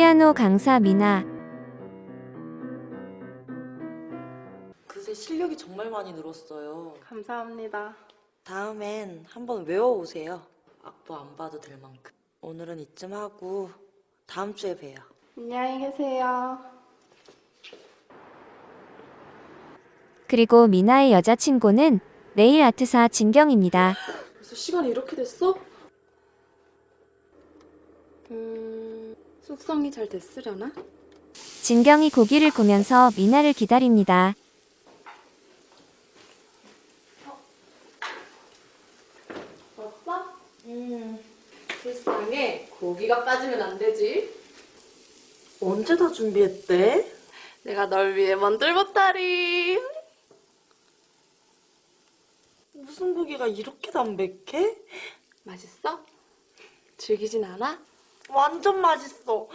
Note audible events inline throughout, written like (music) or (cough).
피아노 강사 미나. 그새 실력이 정말 많이 늘었어요. 감사합니다. 다음엔 한번 외워오세요. 악보 안 봐도 될 만큼. 오늘은 이쯤 하고 다음 주에 봬요. 안녕히 계세요. 그리고 미나의 여자친구는 네일 아트사 진경입니다. (gasps) 벌써 시간이 이렇게 됐어? 음, 숙성이 잘 됐으려나? 진경이 고기를 구면서 미나를 기다립니다. 왔어? 음, 불쌍해. 고기가 빠지면 안 되지. 언제 다 준비했대? 내가 널 위해 만들 보따리. 무슨 고기가 이렇게 담백해? 맛있어? 즐기진 않아? 완전 맛있어.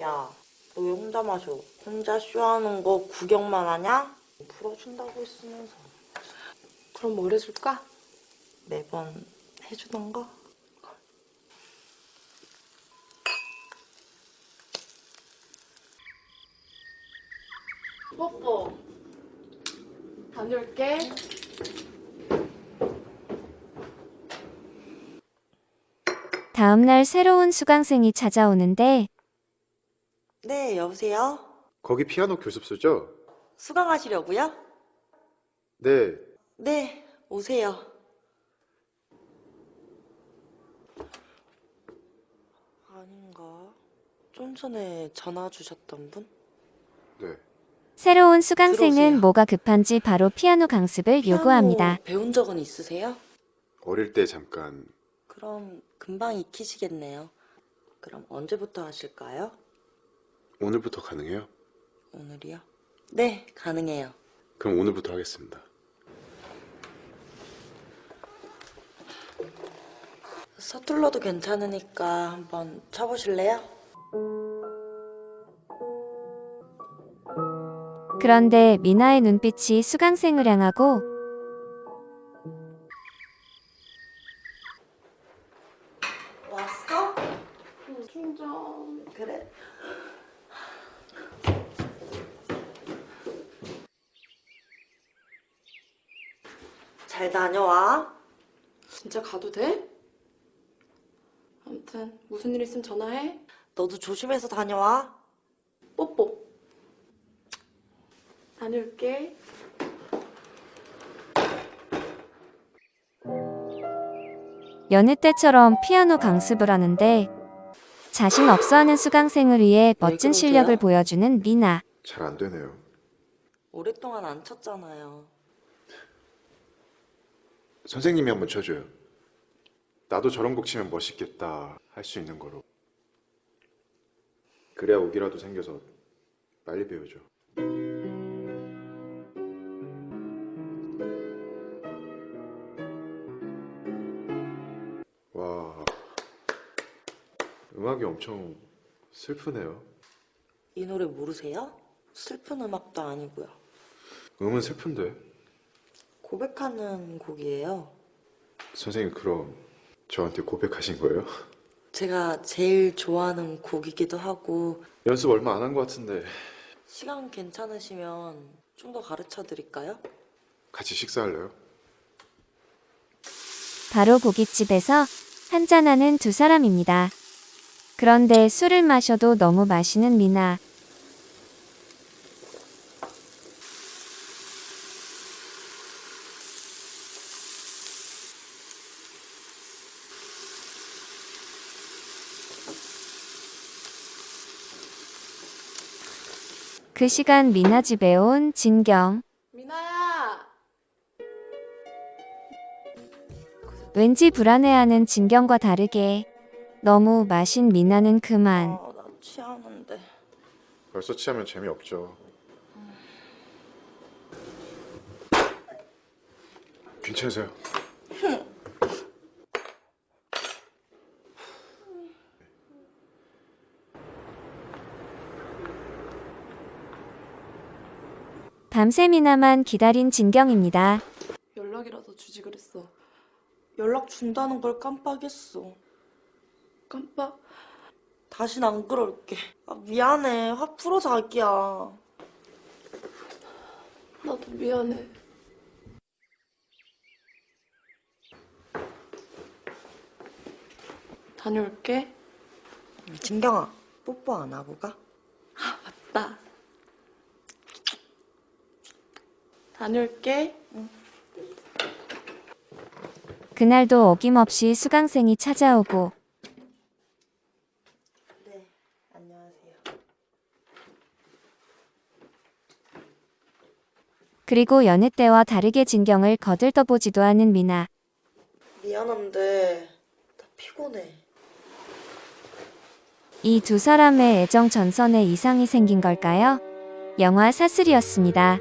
야, 너 왜 혼자 마셔? 혼자 쇼하는 거 구경만 하냐? 풀어준다고 했으면서 그럼 뭘 해줄까? 매번 해주던 거? 뽀뽀. 다녀올게. 다음 날 새로운 수강생이 찾아오는데 네, 여보세요? 거기 피아노 교습소죠? 수강하시려고요? 네, 네, 오세요. 아닌가? 좀 전에 전화 주셨던 분? 네. 새로운 수강생은 들어오세요. 뭐가 급한지 바로 피아노 강습을 피아노 요구합니다. 배운 적은 있으세요? 어릴 때 잠깐 그럼 금방 익히시겠네요. 그럼 언제부터 하실까요? 오늘부터 가능해요? 오늘이요? 네, 가능해요. 그럼 오늘부터 하겠습니다. 서툴러도 괜찮으니까 한번 쳐보실래요? 그런데 미나의 눈빛이 수강생을 향하고 잘 다녀와. 진짜 가도 돼? 아무튼 무슨 일 있으면 전화해. 너도 조심해서 다녀와. 뽀뽀. 다녀올게. 여느 때처럼 피아노 강습을 하는데 자신 없어하는 수강생을 위해 멋진 그러세요? 실력을 보여주는 미나. 잘 안 되네요. 오랫동안 안 쳤잖아요. 선생님이 한번 쳐줘요. 나도 저런 곡 치면 멋있겠다 할 수 있는 거로. 그래야 오기라도 생겨서 빨리 배우죠. 음악이 엄청 슬프네요. 이 노래 모르세요? 슬픈 음악도 아니고요. 음은 슬픈데. 고백하는 곡이에요. 선생님 그럼 저한테 고백하신 거예요? 제가 제일 좋아하는 곡이기도 하고 연습 얼마 안 한 것 같은데 시간 괜찮으시면 좀 더 가르쳐 드릴까요? 같이 식사할래요? 바로 고깃집에서 한잔하는 두 사람입니다. 그런데 술을 마셔도 너무 마시는 미나. 그 시간 미나 집에 온 진경. 미나야. 왠지 불안해하는 진경과 다르게 너무 마신 미나는 그만. 아, 나 취하는데. 벌써 취하면 재미없죠. 괜찮으세요? 밤새 미나만 기다린 진경입니다. 연락이라도 주지 그랬어. 연락 준다는 걸 깜빡했어. 깜빡. 다신 안 그럴게. 아, 미안해. 화 풀어, 자기야. 나도 미안해. 다녀올게. 진경아, 뽀뽀 안 하고 가? 나. 다녀올게. 그날도 어김없이 수강생이 찾아오고 네, 안녕하세요. 그리고 여느 때와 다르게 진경을 거들떠보지도 않은 미나. 미안한데, 나 피곤해. 이 두 사람의 애정 전선에 이상이 생긴 걸까요? 영화 사슬이었습니다.